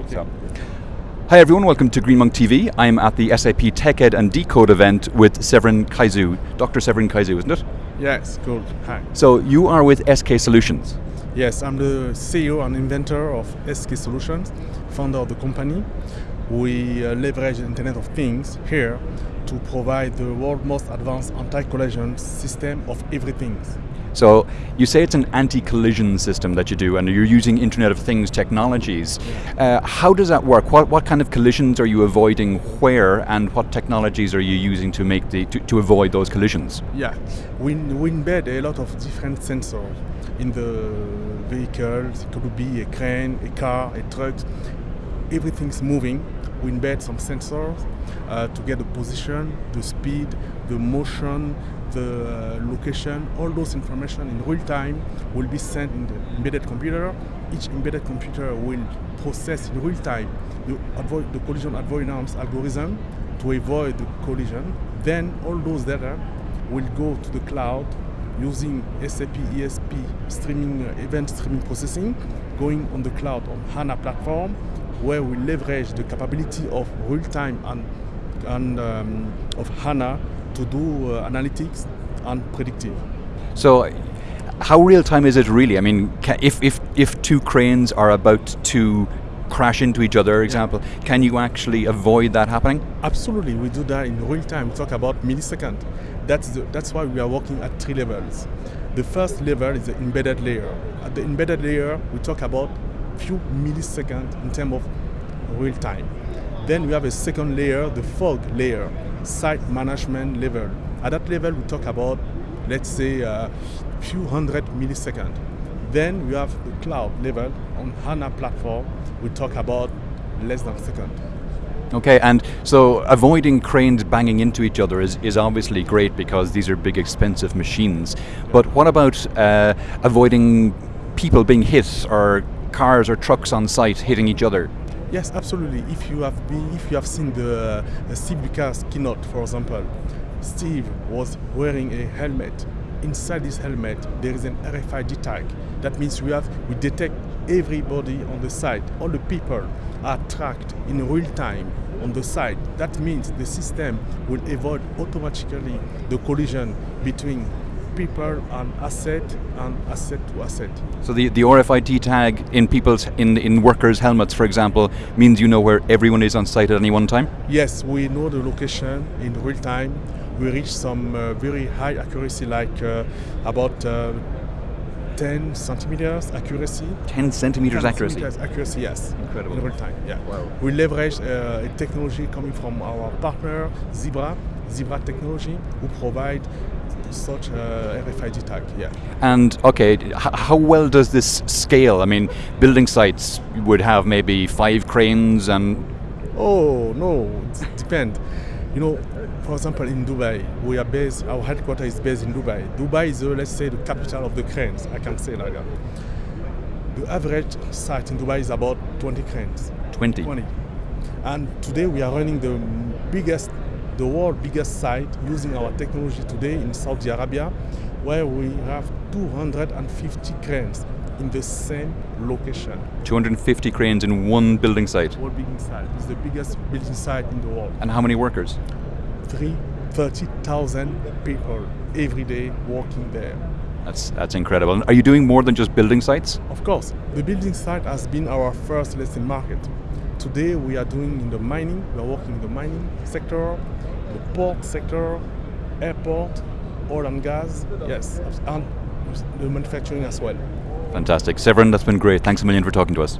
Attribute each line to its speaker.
Speaker 1: Okay, so. Hi everyone, welcome to GreenMonk TV. I'm at the SAP TechEd and Decode event with Severin Kezeu. Dr. Severin Kezeu, isn't it?
Speaker 2: Yes, good. Hi.
Speaker 1: So you are with SK Solutions.
Speaker 2: Yes, I'm the CEO and inventor of SK Solutions, founder of the company. We uh, leverage the Internet of Things here to provide the world's most advanced anti-collision system of everything.
Speaker 1: So you say it's an anti-collision system that you do, and you're using Internet of Things technologies. Uh, how does that work? What, what kind of collisions are you avoiding where, and what technologies are you using to make the to, to avoid those collisions?
Speaker 2: Yeah, we, we embed a lot of different sensors in the vehicles. It could be a crane, a car, a truck. Everything's moving. We embed some sensors uh, to get the position, the speed, the motion, the uh, location, all those information in real time will be sent in the embedded computer. Each embedded computer will process in real time the, avoid, the collision avoidance algorithm to avoid the collision. Then all those data will go to the cloud using SAP ESP streaming uh, event streaming processing, going on the cloud on HANA platform, where we leverage the capability of real time and, and um, of HANA to do uh, analytics and predictive.
Speaker 1: So how real time is it really? I mean, if, if, if two cranes are about to crash into each other, example, yeah. can you actually avoid that happening?
Speaker 2: Absolutely, we do that in real time. We talk about millisecond. That's, the, that's why we are working at three levels. The first level is the embedded layer. At the embedded layer, we talk about few milliseconds in terms of real time. Then we have a second layer, the fog layer site management level. At that level, we talk about, let's say, a uh, few hundred milliseconds. Then we have the cloud level on HANA platform. We talk about less than a second.
Speaker 1: Okay, and so avoiding cranes banging into each other is, is obviously great because these are big expensive machines. But what about uh, avoiding people being hit or cars or trucks on site hitting each other?
Speaker 2: Yes, absolutely. If you have been, if you have seen the, the Steve Lucas keynote, for example, Steve was wearing a helmet. Inside this helmet, there is an RFID tag. That means we have we detect everybody on the site. All the people are tracked in real time on the site. That means the system will avoid automatically the collision between people and asset and asset to asset.
Speaker 1: So the, the RFID tag in people's in in workers' helmets, for example, means you know where everyone is on site at any one time.
Speaker 2: Yes, we know the location in real time. We reach some uh, very high accuracy, like uh, about. Uh, 10 centimeters accuracy.
Speaker 1: 10 centimeters
Speaker 2: 10
Speaker 1: accuracy?
Speaker 2: Centimeters accuracy, yes.
Speaker 1: Incredible.
Speaker 2: In real time, yeah.
Speaker 1: Wow.
Speaker 2: We leverage uh, a technology coming from our partner, Zebra, Zebra Technology, who provide such a RFID tag, yeah.
Speaker 1: And okay, how well does this scale? I mean, building sites would have maybe five cranes and.
Speaker 2: Oh no, it depends. You know, for example, in Dubai, we are based. Our headquarters is based in Dubai. Dubai is, uh, let's say, the capital of the cranes. I can say like that. The average site in Dubai is about 20 cranes.
Speaker 1: 20.
Speaker 2: 20. And today we are running the biggest the world's biggest site using our technology today in Saudi Arabia, where we have 250 cranes in the same location.
Speaker 1: 250 cranes in one building site?
Speaker 2: One building site. It's the biggest building site in the world.
Speaker 1: And how many workers?
Speaker 2: Three, 30,000 people every day working there.
Speaker 1: That's, that's incredible. Are you doing more than just building sites?
Speaker 2: Of course. The building site has been our first lesson market. Today we are doing in the mining, we are working in the mining sector, the port sector, airport, oil and gas, yes, and the manufacturing as well.
Speaker 1: Fantastic. Severin, that's been great. Thanks a million for talking to us.